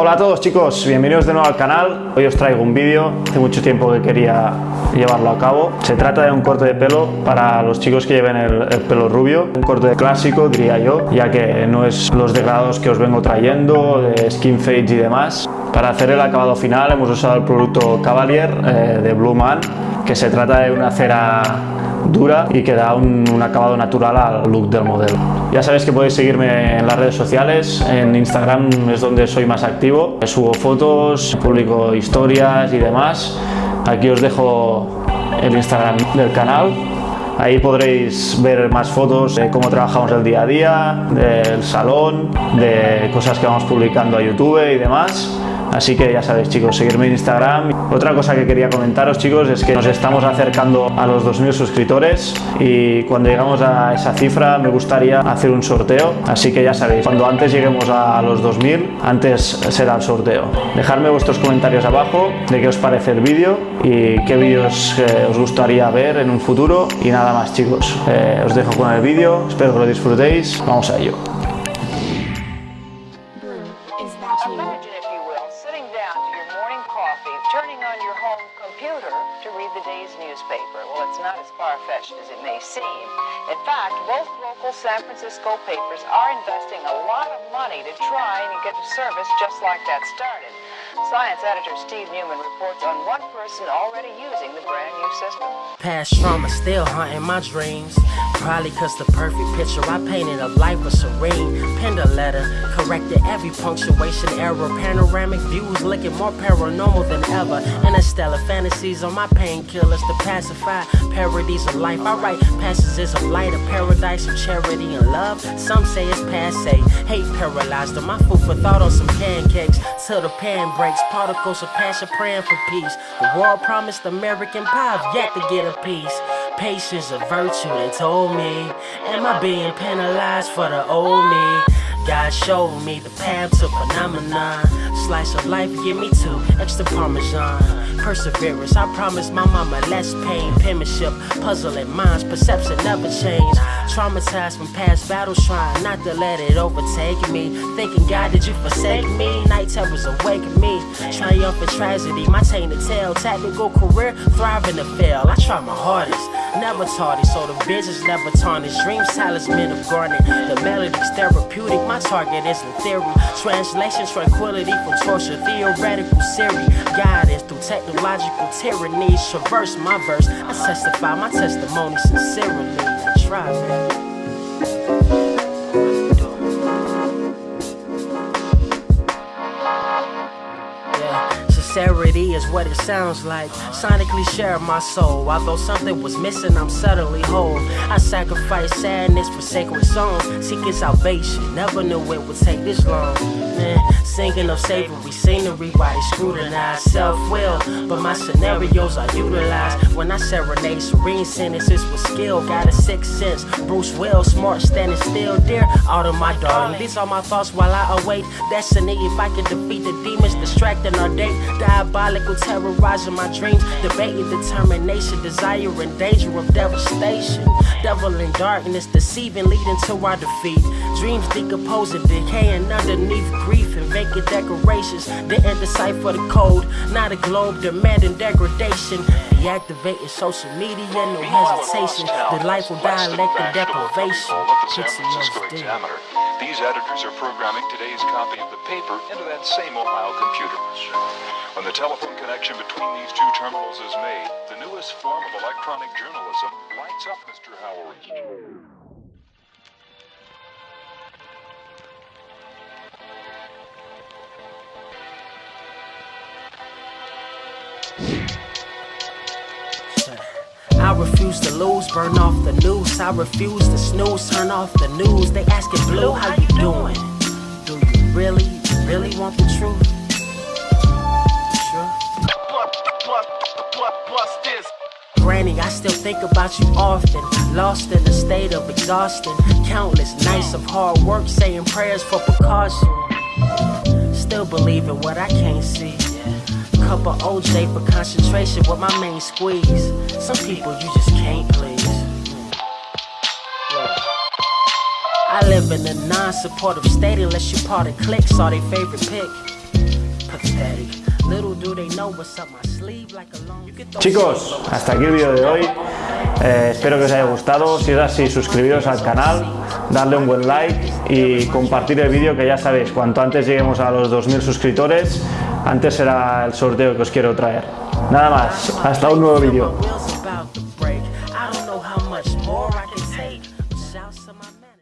Hola a todos chicos, bienvenidos de nuevo al canal. Hoy os traigo un vídeo, hace mucho tiempo que quería llevarlo a cabo. Se trata de un corte de pelo para los chicos que lleven el, el pelo rubio. Un corte clásico diría yo, ya que no es los degradados que os vengo trayendo, de skin fades y demás. Para hacer el acabado final hemos usado el producto Cavalier eh, de Blue Man, que se trata de una cera dura y que da un, un, acabado natural al look del modelo. Ya sabéis que podéis seguirme en las redes sociales, en Instagram es donde soy más activo, subo fotos, publico historias y demás. Aquí os dejo el Instagram del canal. Ahí podréis ver más fotos de cómo trabajamos el día a día, del salón, de cosas que vamos publicando a YouTube y demás. Así que ya sabéis chicos, seguirme en Instagram. Otra cosa que quería comentaros chicos es que nos estamos acercando a los 2.000 suscriptores y cuando llegamos a esa cifra me gustaría hacer un sorteo. Así que ya sabéis, cuando antes lleguemos a los 2.000, antes será el sorteo. Dejadme vuestros comentarios abajo de qué os parece el vídeo y qué vídeos eh, os gustaría ver en un futuro. Y nada más chicos, eh, os dejo con el vídeo, espero que lo disfrutéis. Vamos a ello. Coffee, turning on your home computer to read the day's newspaper. Well, it's not as far-fetched as it may seem. In fact, both local San Francisco papers are investing a lot of money to try and get a service just like that started. Science editor Steve Newman reports on one person already using the brand new system. Past trauma still haunting my dreams. Probably cause the perfect picture I painted of life was serene. Penned a letter, corrected every punctuation error. Panoramic views looking more paranormal than ever. Interstellar fantasies on my painkillers to pacify parodies of life. I write passages of light, a paradise of charity and love. Some say it's passe. Hate paralyzed on my food for thought on some pancakes. Till the pan breaks, particles of passion praying for peace. The world promised American pie, I've yet to get a piece. Patience a virtue, they told me. Am I being penalized for the old me? God showed me the path to phenomenon. Slice of life, give me two extra parmesan. Perseverance, I promise my mama less pain. Penmanship, puzzling minds, perception never change. Traumatized from past battles, trying not to let it overtake me. Thinking, God, did you forsake me? Night terrors awaken me. Triumphant tragedy, my chain to tell. Tactical career, thriving to fail. I try my hardest, never tardy, so the visions never tarnish. Dreams, talisman of garnet. The melody's therapeutic, my target is in theory. Translation, tranquility from torture, theoretical Siri. Guidance through technological tyrannies. Traverse my verse, I testify my testimony sincerely. I try, man. Sincerity is what it sounds like. Sonically share my soul. Although something was missing, I'm suddenly whole. I sacrifice sadness for sacred songs. Seeking salvation. Never knew it would take this long. Man, singing of savory scenery while they scrutinize self will. But my scenarios are utilized when I serenade serene sentences with skill. Got a sixth sense. Bruce Will, smart, standing still. Dear of my darling. These are my thoughts while I await destiny. If I can defeat the demons distracting our day. Diabolical, terrorizing my dreams. Debating determination, desire, and danger of devastation. Devil in darkness, deceiving, leading to our defeat. Dreams decomposing, decaying underneath grief and vacant decorations. Didn't decipher the code, not a globe demanding degradation. Deactivating social media, no hesitation. Delightful dialect and deprivation. Francisco PTSD. Examiner. These editors are programming today's copy of the paper into that same Ohio computer. When the telephone connection between these two terminals is made, the newest form of electronic journalism lights up Mr. Howard. Refuse to lose, burn off the noose. I refuse to snooze, turn off the news. They asking Blue, how you doing? Do you really, really want the truth? Sure. Granny, I still think about you often. Lost in a state of exhaustion. Countless nights of hard work, saying prayers for precaution. Still believing what I can't see. Cup of OJ for concentration with my main squeeze. Some people you just can't please. Look. I live in a non-supportive state unless you part of or their favorite pick. Pathetic. Little do they know what's up my sleeve like a long. You can throw Chicos, hasta aquí el vídeo de hoy. Eh, espero que os haya gustado. Si es así, suscribiros al canal, darle un buen like y compartir el vídeo que ya sabéis, cuanto antes lleguemos a los 2.000 suscriptores, antes será el sorteo que os quiero traer. Nada más, hasta un nuevo vídeo.